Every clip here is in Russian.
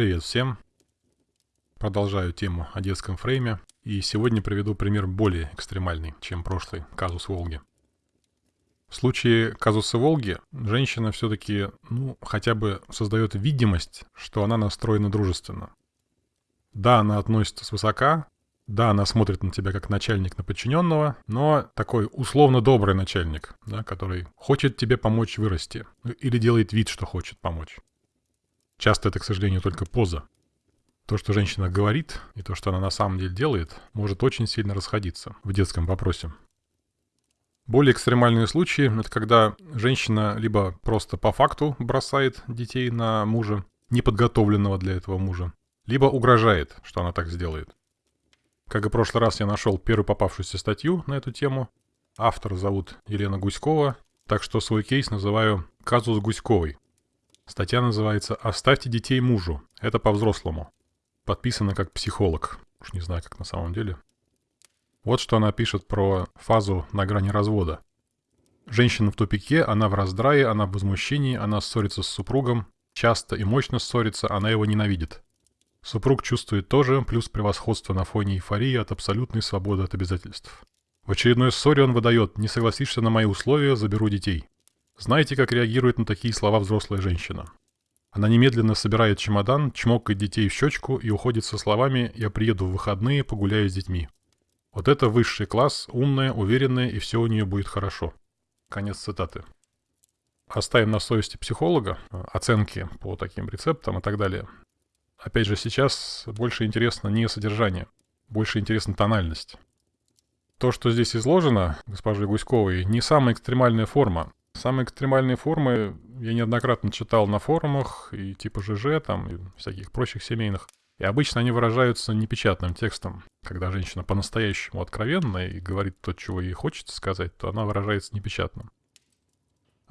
Привет всем! Продолжаю тему о детском фрейме, и сегодня приведу пример более экстремальный, чем прошлый казус Волги. В случае казуса Волги женщина все-таки, ну, хотя бы создает видимость, что она настроена дружественно. Да, она относится свысока, да, она смотрит на тебя как начальник на подчиненного, но такой условно добрый начальник, да, который хочет тебе помочь вырасти или делает вид, что хочет помочь. Часто это, к сожалению, только поза. То, что женщина говорит, и то, что она на самом деле делает, может очень сильно расходиться в детском вопросе. Более экстремальные случаи — это когда женщина либо просто по факту бросает детей на мужа, неподготовленного для этого мужа, либо угрожает, что она так сделает. Как и в прошлый раз я нашел первую попавшуюся статью на эту тему. Автор зовут Елена Гуськова, так что свой кейс называю «Казус Гуськовой». Статья называется «Оставьте детей мужу». Это по-взрослому. Подписана как психолог. Уж не знаю, как на самом деле. Вот что она пишет про фазу на грани развода. Женщина в тупике, она в раздрае, она в возмущении, она ссорится с супругом. Часто и мощно ссорится, она его ненавидит. Супруг чувствует тоже, плюс превосходство на фоне эйфории от абсолютной свободы от обязательств. В очередной ссоре он выдает «Не согласишься на мои условия, заберу детей». Знаете, как реагирует на такие слова взрослая женщина? Она немедленно собирает чемодан, чмокает детей в щечку и уходит со словами «Я приеду в выходные, погуляю с детьми». Вот это высший класс, умная, уверенная, и все у нее будет хорошо. Конец цитаты. Оставим на совести психолога оценки по таким рецептам и так далее. Опять же, сейчас больше интересно не содержание, больше интересна тональность. То, что здесь изложено госпожей Гуськовой, не самая экстремальная форма. Самые экстремальные формы я неоднократно читал на форумах и типа ЖЖ, там, и всяких прочих семейных. И обычно они выражаются непечатным текстом. Когда женщина по-настоящему откровенна и говорит то, чего ей хочется сказать, то она выражается непечатным.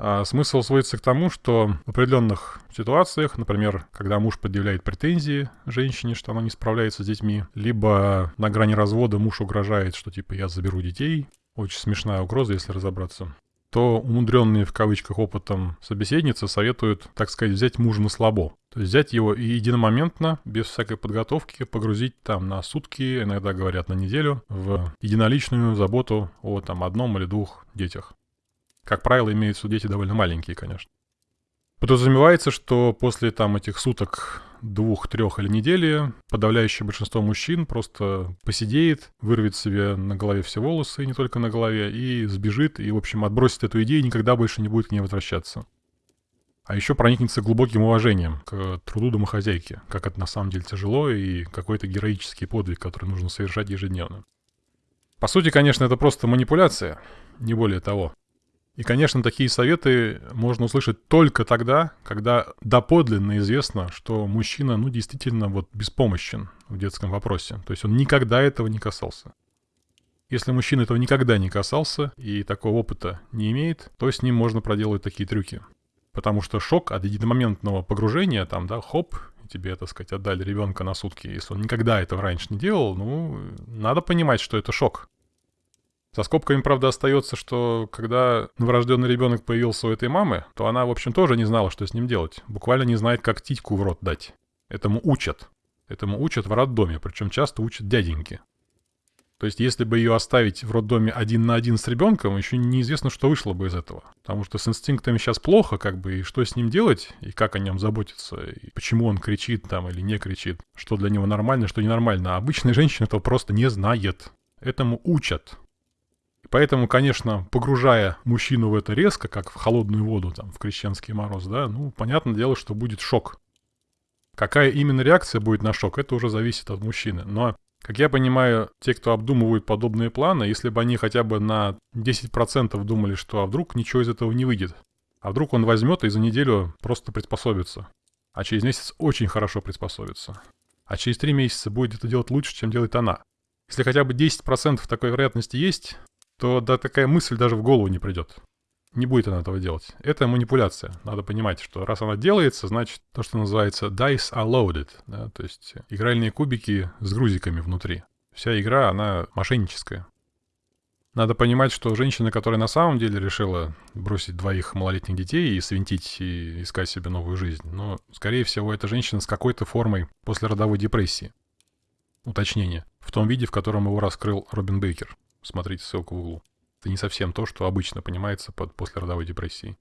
А смысл сводится к тому, что в определенных ситуациях, например, когда муж предъявляет претензии женщине, что она не справляется с детьми, либо на грани развода муж угрожает, что типа я заберу детей, очень смешная угроза, если разобраться, то умудренные в кавычках опытом собеседницы советуют, так сказать, взять мужа на слабо. То есть взять его и единомоментно, без всякой подготовки, погрузить там на сутки, иногда говорят на неделю, в единоличную заботу о там одном или двух детях. Как правило, имеются дети довольно маленькие, конечно. Подразумевается, что после там этих суток, двух, трех или недели, подавляющее большинство мужчин просто посидеет, вырвет себе на голове все волосы, и не только на голове, и сбежит, и, в общем, отбросит эту идею и никогда больше не будет к ней возвращаться. А еще проникнется глубоким уважением к труду домохозяйки, как это на самом деле тяжело и какой-то героический подвиг, который нужно совершать ежедневно. По сути, конечно, это просто манипуляция, не более того. И, конечно, такие советы можно услышать только тогда, когда доподлинно известно, что мужчина, ну, действительно вот беспомощен в детском вопросе. То есть он никогда этого не касался. Если мужчина этого никогда не касался и такого опыта не имеет, то с ним можно проделать такие трюки. Потому что шок от единомоментного погружения, там, да, хоп, тебе, так сказать, отдали ребенка на сутки, если он никогда этого раньше не делал, ну, надо понимать, что это шок. За скобками, правда, остается, что когда новорожденный ребенок появился у этой мамы, то она, в общем, тоже не знала, что с ним делать. Буквально не знает, как титьку в рот дать. Этому учат. Этому учат в роддоме, причем часто учат дяденьки. То есть, если бы ее оставить в роддоме один на один с ребенком, еще неизвестно, что вышло бы из этого. Потому что с инстинктами сейчас плохо, как бы, и что с ним делать, и как о нем заботиться, и почему он кричит там или не кричит, что для него нормально, что ненормально. А обычная женщина этого просто не знает. Этому учат. Поэтому, конечно, погружая мужчину в это резко, как в холодную воду, там, в крещенский мороз, да, ну, понятное дело, что будет шок. Какая именно реакция будет на шок, это уже зависит от мужчины. Но, как я понимаю, те, кто обдумывают подобные планы, если бы они хотя бы на 10% думали, что а вдруг ничего из этого не выйдет, а вдруг он возьмет и за неделю просто приспособится, а через месяц очень хорошо приспособится, а через три месяца будет это делать лучше, чем делает она. Если хотя бы 10% такой вероятности есть, то да такая мысль даже в голову не придет. Не будет она этого делать. Это манипуляция. Надо понимать, что раз она делается, значит то, что называется dice are loaded. Да? То есть игральные кубики с грузиками внутри. Вся игра, она мошенническая. Надо понимать, что женщина, которая на самом деле решила бросить двоих малолетних детей и свинтить и искать себе новую жизнь, но, скорее всего, это женщина с какой-то формой послеродовой депрессии. Уточнение. В том виде, в котором его раскрыл Робин Бейкер. Смотрите ссылку в углу. Это не совсем то, что обычно понимается под послеродовой депрессией.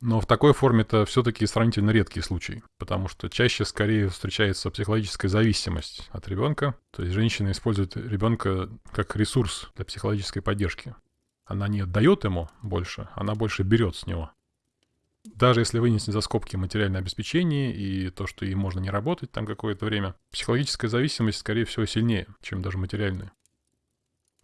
Но в такой форме это все-таки сравнительно редкий случай, потому что чаще скорее встречается психологическая зависимость от ребенка. То есть женщина использует ребенка как ресурс для психологической поддержки. Она не отдает ему больше, она больше берет с него. Даже если вынести за скобки материальное обеспечение и то, что ей можно не работать там какое-то время, психологическая зависимость, скорее всего, сильнее, чем даже материальная.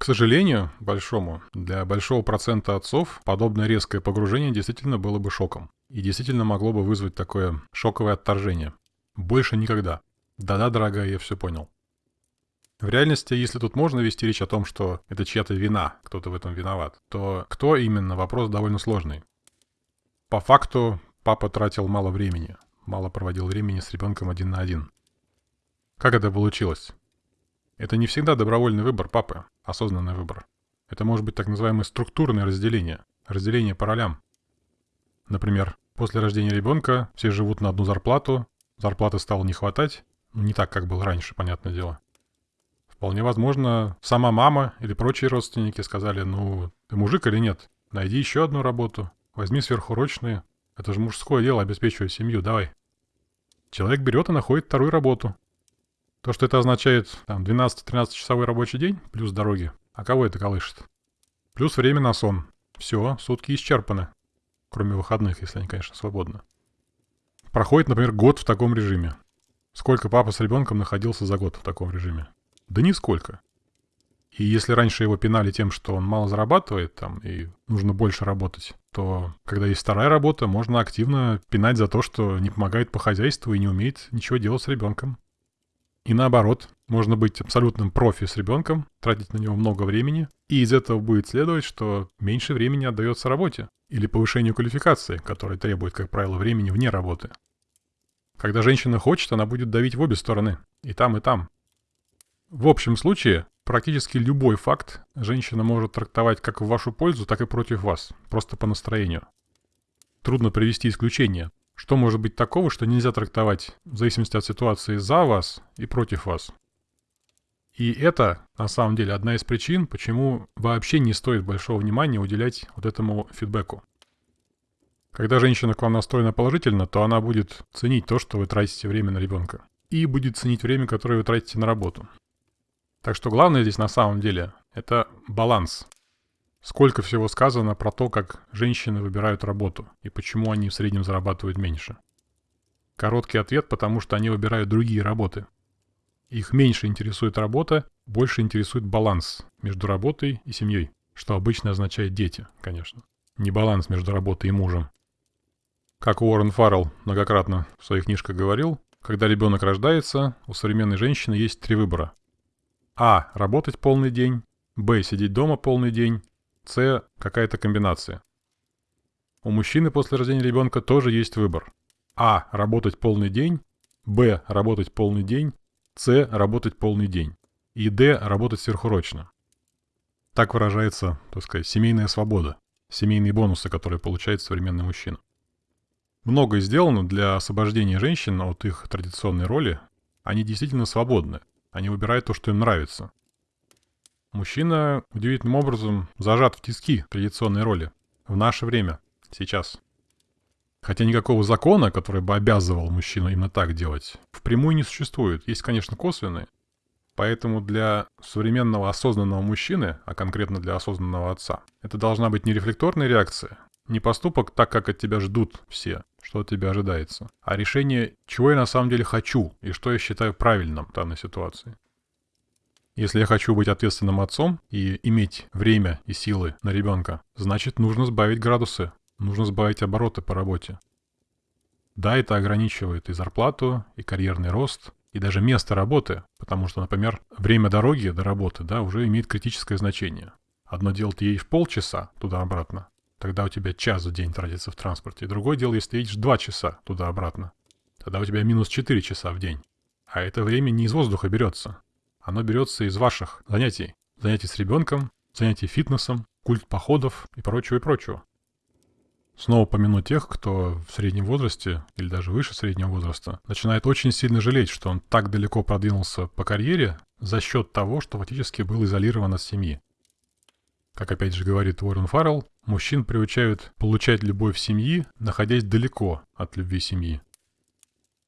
К сожалению, большому, для большого процента отцов подобное резкое погружение действительно было бы шоком. И действительно могло бы вызвать такое шоковое отторжение. Больше никогда. Да-да, дорогая, я все понял. В реальности, если тут можно вести речь о том, что это чья-то вина, кто-то в этом виноват, то кто именно, вопрос довольно сложный. По факту, папа тратил мало времени, мало проводил времени с ребенком один на один. Как это получилось? Это не всегда добровольный выбор папы, осознанный выбор. Это может быть так называемое структурное разделение, разделение по ролям. Например, после рождения ребенка все живут на одну зарплату, зарплаты стало не хватать, ну не так, как было раньше, понятное дело. Вполне возможно, сама мама или прочие родственники сказали, ну, ты мужик или нет? Найди еще одну работу, возьми сверхурочные. Это же мужское дело обеспечивать семью, давай. Человек берет и находит вторую работу, то, что это означает там 12-13 часовой рабочий день, плюс дороги, а кого это колышет? Плюс время на сон. Все, сутки исчерпаны. Кроме выходных, если они, конечно, свободны. Проходит, например, год в таком режиме. Сколько папа с ребенком находился за год в таком режиме? Да нисколько. И если раньше его пинали тем, что он мало зарабатывает там и нужно больше работать, то когда есть вторая работа, можно активно пинать за то, что не помогает по хозяйству и не умеет ничего делать с ребенком. И наоборот, можно быть абсолютным профи с ребенком, тратить на него много времени, и из этого будет следовать, что меньше времени отдается работе или повышению квалификации, которая требует, как правило, времени вне работы. Когда женщина хочет, она будет давить в обе стороны, и там, и там. В общем случае, практически любой факт женщина может трактовать как в вашу пользу, так и против вас, просто по настроению. Трудно привести исключение, что может быть такого, что нельзя трактовать в зависимости от ситуации за вас и против вас? И это, на самом деле, одна из причин, почему вообще не стоит большого внимания уделять вот этому фидбэку. Когда женщина к вам настроена положительно, то она будет ценить то, что вы тратите время на ребенка. И будет ценить время, которое вы тратите на работу. Так что главное здесь на самом деле – это баланс Сколько всего сказано про то, как женщины выбирают работу и почему они в среднем зарабатывают меньше. Короткий ответ, потому что они выбирают другие работы. Их меньше интересует работа, больше интересует баланс между работой и семьей, что обычно означает дети, конечно. Не баланс между работой и мужем. Как Уоррен Фаррелл многократно в своих книжках говорил, когда ребенок рождается, у современной женщины есть три выбора. А. Работать полный день. Б. Сидеть дома полный день. С – какая-то комбинация. У мужчины после рождения ребенка тоже есть выбор. А – работать полный день, Б – работать полный день, С – работать полный день и Д – работать сверхурочно. Так выражается, так сказать, семейная свобода, семейные бонусы, которые получает современный мужчина. Многое сделано для освобождения женщин от их традиционной роли. Они действительно свободны. Они выбирают то, что им нравится. Мужчина удивительным образом зажат в тиски традиционной роли. В наше время. Сейчас. Хотя никакого закона, который бы обязывал мужчину именно так делать, впрямую не существует. Есть, конечно, косвенные. Поэтому для современного осознанного мужчины, а конкретно для осознанного отца, это должна быть не рефлекторная реакция, не поступок так, как от тебя ждут все, что от тебя ожидается, а решение, чего я на самом деле хочу и что я считаю правильным в данной ситуации. Если я хочу быть ответственным отцом и иметь время и силы на ребенка, значит нужно сбавить градусы, нужно сбавить обороты по работе. Да, это ограничивает и зарплату, и карьерный рост, и даже место работы, потому что, например, время дороги до работы, да, уже имеет критическое значение. Одно дело ты едешь полчаса туда-обратно, тогда у тебя час в день тратится в транспорте. Другое дело, если ты едешь два часа туда-обратно, тогда у тебя минус четыре часа в день. А это время не из воздуха берется. Оно берется из ваших занятий. Занятий с ребенком, занятий фитнесом, культ походов и прочего и прочего. Снова помяну тех, кто в среднем возрасте или даже выше среднего возраста начинает очень сильно жалеть, что он так далеко продвинулся по карьере за счет того, что фактически был изолирован от семьи. Как опять же говорит Уоррен Фаррелл, мужчин приучают получать любовь семьи, находясь далеко от любви семьи.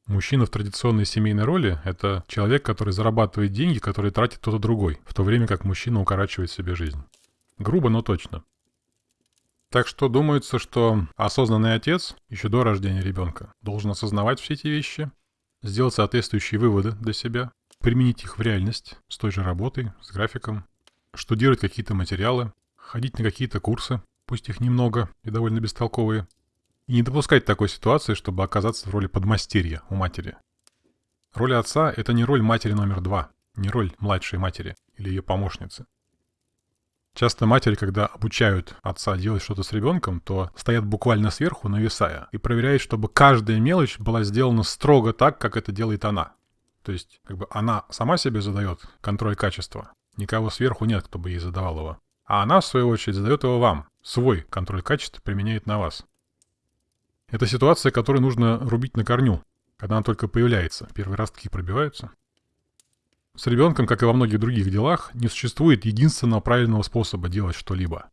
Мужчина в традиционной семейной роли – это человек, который зарабатывает деньги, которые тратит кто-то другой, в то время как мужчина укорачивает себе жизнь. Грубо, но точно. Так что думается, что осознанный отец еще до рождения ребенка должен осознавать все эти вещи, сделать соответствующие выводы для себя, применить их в реальность с той же работой, с графиком, штудировать какие-то материалы, ходить на какие-то курсы, пусть их немного и довольно бестолковые, и не допускать такой ситуации, чтобы оказаться в роли подмастерья у матери. Роль отца – это не роль матери номер два, не роль младшей матери или ее помощницы. Часто матери, когда обучают отца делать что-то с ребенком, то стоят буквально сверху, нависая, и проверяют, чтобы каждая мелочь была сделана строго так, как это делает она. То есть, как бы она сама себе задает контроль качества. Никого сверху нет, кто бы ей задавал его. А она, в свою очередь, задает его вам. Свой контроль качества применяет на вас. Это ситуация, которую нужно рубить на корню, когда она только появляется. Первые ростки пробиваются. С ребенком, как и во многих других делах, не существует единственного правильного способа делать что-либо.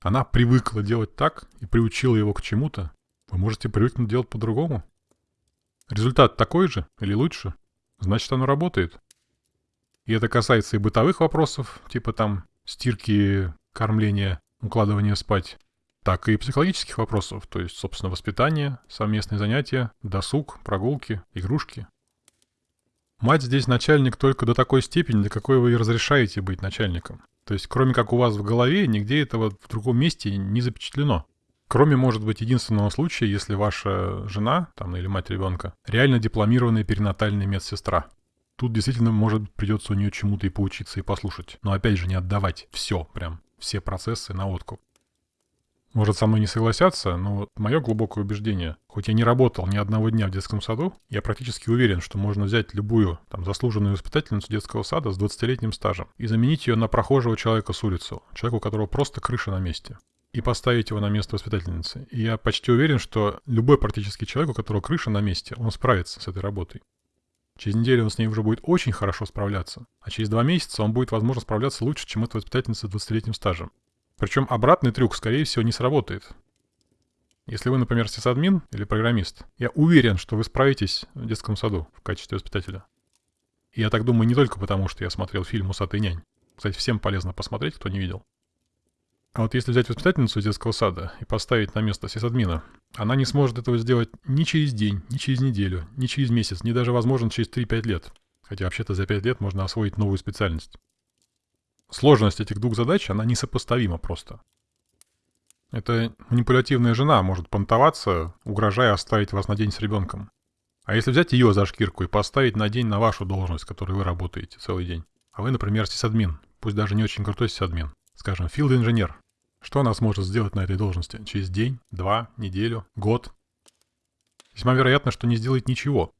Она привыкла делать так и приучила его к чему-то. Вы можете привыкнуть делать по-другому. Результат такой же или лучше, значит оно работает. И это касается и бытовых вопросов, типа там стирки, кормления, укладывания спать, так и психологических вопросов, то есть, собственно, воспитание, совместные занятия, досуг, прогулки, игрушки, Мать здесь начальник только до такой степени, до какой вы разрешаете быть начальником. То есть, кроме как у вас в голове, нигде этого в другом месте не запечатлено. Кроме, может быть, единственного случая, если ваша жена, там, или мать ребенка, реально дипломированная перинатальная медсестра. Тут действительно, может, придется у нее чему-то и поучиться, и послушать. Но опять же, не отдавать все, прям, все процессы на откуп. Может, со мной не согласятся, но мое глубокое убеждение, хоть я не работал ни одного дня в детском саду, я практически уверен, что можно взять любую там заслуженную воспитательницу детского сада с 20-летним стажем и заменить ее на прохожего человека с улицы, человека, у которого просто крыша на месте и поставить его на место воспитательницы. И я почти уверен, что любой практически человек, у которого крыша на месте, он справится с этой работой. Через неделю он с ней уже будет очень хорошо справляться, а через два месяца он будет, возможно, справляться лучше, чем эта воспитательница с 20-летним стажем. Причем обратный трюк, скорее всего, не сработает. Если вы, например, сисадмин или программист, я уверен, что вы справитесь в детском саду в качестве воспитателя. И я так думаю не только потому, что я смотрел фильм «Усатый нянь». Кстати, всем полезно посмотреть, кто не видел. А вот если взять воспитательницу из детского сада и поставить на место сисадмина, она не сможет этого сделать ни через день, ни через неделю, ни через месяц, ни даже, возможно, через 3-5 лет. Хотя вообще-то за 5 лет можно освоить новую специальность. Сложность этих двух задач, она несопоставима просто. Эта манипулятивная жена может понтоваться, угрожая оставить вас на день с ребенком. А если взять ее за шкирку и поставить на день на вашу должность, которой вы работаете целый день, а вы, например, сисадмин, пусть даже не очень крутой сисадмин, скажем, филд-инженер, что она сможет сделать на этой должности? Через день, два, неделю, год? Весьма вероятно, что не сделает ничего.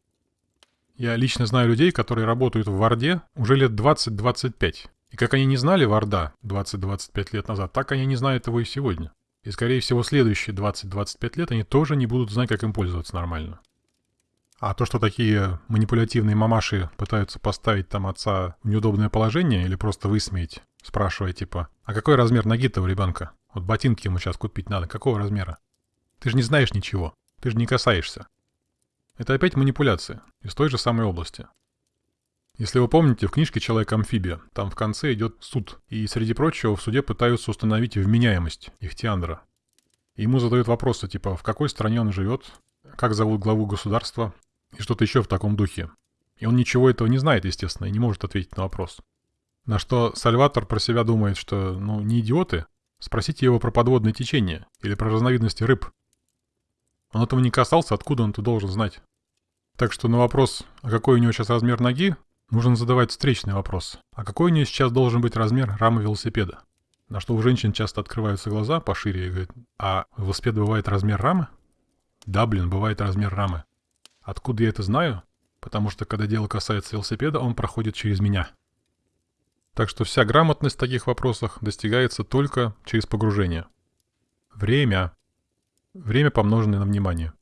Я лично знаю людей, которые работают в Варде уже лет 20-25, и как они не знали Варда 20-25 лет назад, так они не знают его и сегодня. И, скорее всего, следующие 20-25 лет они тоже не будут знать, как им пользоваться нормально. А то, что такие манипулятивные мамаши пытаются поставить там отца в неудобное положение или просто высмеять, спрашивая типа, а какой размер ноги-то у ребенка? Вот ботинки ему сейчас купить надо, какого размера? Ты же не знаешь ничего, ты же не касаешься. Это опять манипуляция из той же самой области. Если вы помните, в книжке «Человек-амфибия» там в конце идет суд, и среди прочего в суде пытаются установить вменяемость Ихтиандра. Ему задают вопросы типа «в какой стране он живет?», «как зовут главу государства?» и что-то еще в таком духе. И он ничего этого не знает, естественно, и не может ответить на вопрос. На что Сальватор про себя думает, что, ну, не идиоты, спросите его про подводное течение или про разновидности рыб. Он этого не касался, откуда он это должен знать. Так что на вопрос, а какой у него сейчас размер ноги, Нужно задавать встречный вопрос. А какой у нее сейчас должен быть размер рамы велосипеда? На что у женщин часто открываются глаза пошире и говорят, а у велосипеда бывает размер рамы? Да, блин, бывает размер рамы. Откуда я это знаю? Потому что, когда дело касается велосипеда, он проходит через меня. Так что вся грамотность в таких вопросах достигается только через погружение. Время. Время, помноженное на внимание.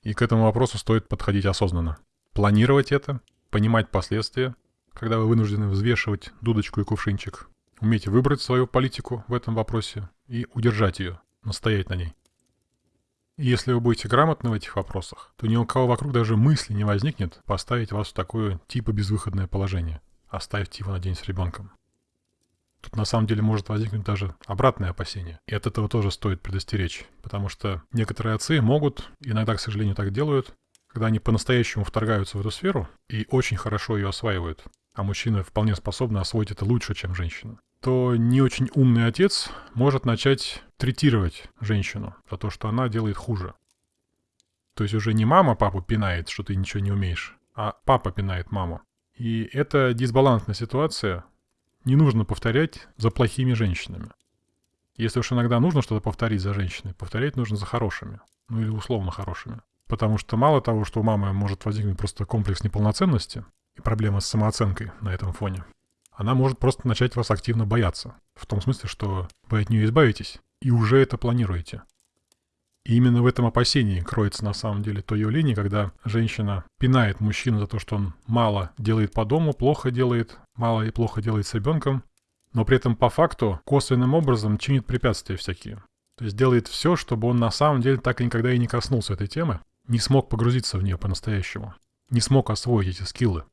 И к этому вопросу стоит подходить осознанно. Планировать это, понимать последствия, когда вы вынуждены взвешивать дудочку и кувшинчик. Уметь выбрать свою политику в этом вопросе и удержать ее, настоять на ней. И если вы будете грамотны в этих вопросах, то ни у кого вокруг даже мысли не возникнет поставить вас в такое типа безвыходное положение. Оставьте его на день с ребенком. Тут на самом деле может возникнуть даже обратное опасение. И от этого тоже стоит предостеречь. Потому что некоторые отцы могут, иногда, к сожалению, так делают, когда они по-настоящему вторгаются в эту сферу и очень хорошо ее осваивают, а мужчина вполне способны освоить это лучше, чем женщина, то не очень умный отец может начать третировать женщину за то, что она делает хуже. То есть уже не мама папу пинает, что ты ничего не умеешь, а папа пинает маму. И это дисбалансная ситуация. Не нужно повторять за плохими женщинами. Если уж иногда нужно что-то повторить за женщиной, повторять нужно за хорошими. Ну или условно хорошими. Потому что мало того, что у мамы может возникнуть просто комплекс неполноценности и проблема с самооценкой на этом фоне, она может просто начать вас активно бояться. В том смысле, что вы от нее избавитесь и уже это планируете. И именно в этом опасении кроется на самом деле то явление, когда женщина пинает мужчину за то, что он мало делает по дому, плохо делает, мало и плохо делает с ребенком, но при этом по факту косвенным образом чинит препятствия всякие. То есть делает все, чтобы он на самом деле так и никогда и не коснулся этой темы, не смог погрузиться в нее по-настоящему, не смог освоить эти скиллы.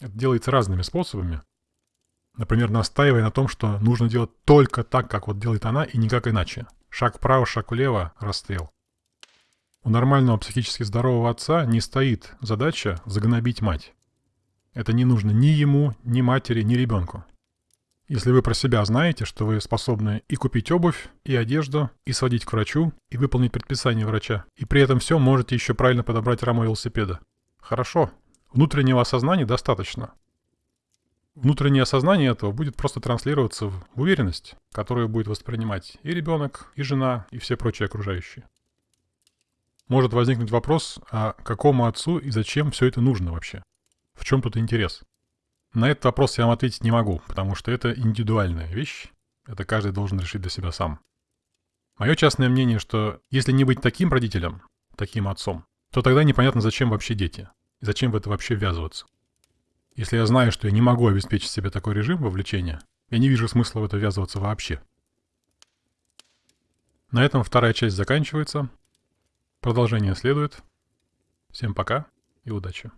Это делается разными способами. Например, настаивая на том, что нужно делать только так, как вот делает она, и никак иначе. Шаг вправо, шаг влево, расстрел. У нормального психически здорового отца не стоит задача загнобить мать. Это не нужно ни ему, ни матери, ни ребенку. Если вы про себя знаете, что вы способны и купить обувь, и одежду, и сводить к врачу, и выполнить предписание врача, и при этом все можете еще правильно подобрать раму велосипеда. Хорошо, внутреннего осознания достаточно. Внутреннее осознание этого будет просто транслироваться в уверенность, которую будет воспринимать и ребенок, и жена, и все прочие окружающие. Может возникнуть вопрос, а какому отцу и зачем все это нужно вообще? В чем тут интерес? На этот вопрос я вам ответить не могу, потому что это индивидуальная вещь. Это каждый должен решить для себя сам. Мое частное мнение, что если не быть таким родителем, таким отцом, то тогда непонятно, зачем вообще дети. И зачем в это вообще ввязываться. Если я знаю, что я не могу обеспечить себе такой режим вовлечения, я не вижу смысла в это ввязываться вообще. На этом вторая часть заканчивается. Продолжение следует. Всем пока и удачи.